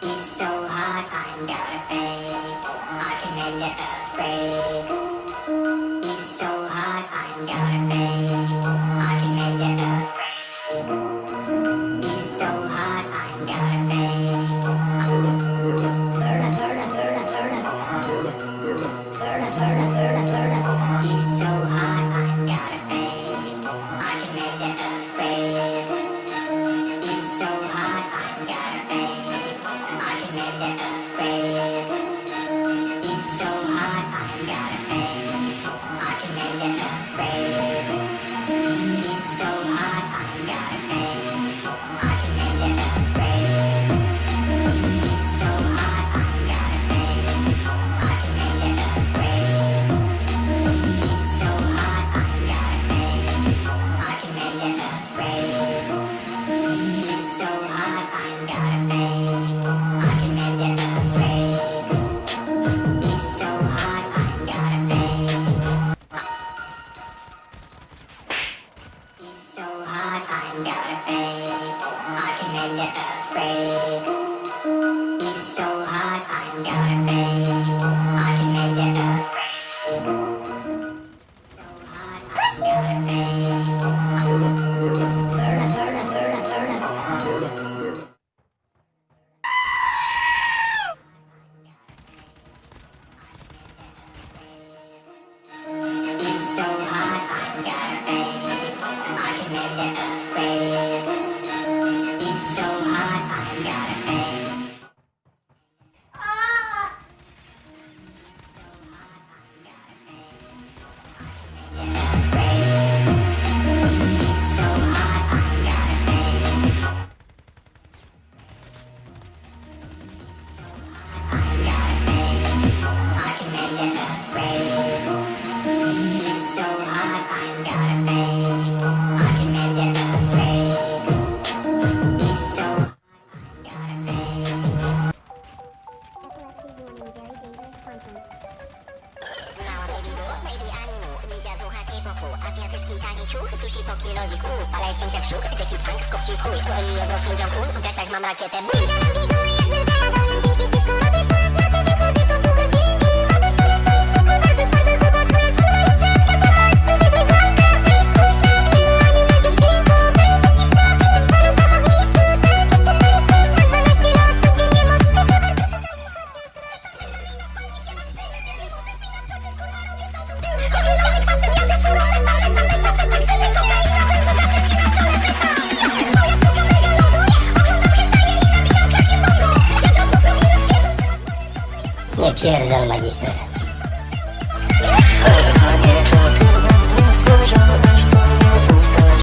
It's so hot, I'm gonna fake. I can make the earth break. It's so hot, I'm gonna fake. It's so hot, I got a thing. I can make it afraid. It's so hot, I got a thing. got a fake I can make the earth It's so hot, I'm gonna fake I can make the earth So hot, I'm So. make it all. wokół Azjatycki tani ciuch, sushi poki logik U, palecień jak szuk, Jackie Chan, kopci w chuj. Oli obok Kim Jong-un, w gaciach mam rakietę. Galam jem pierda el magistrado.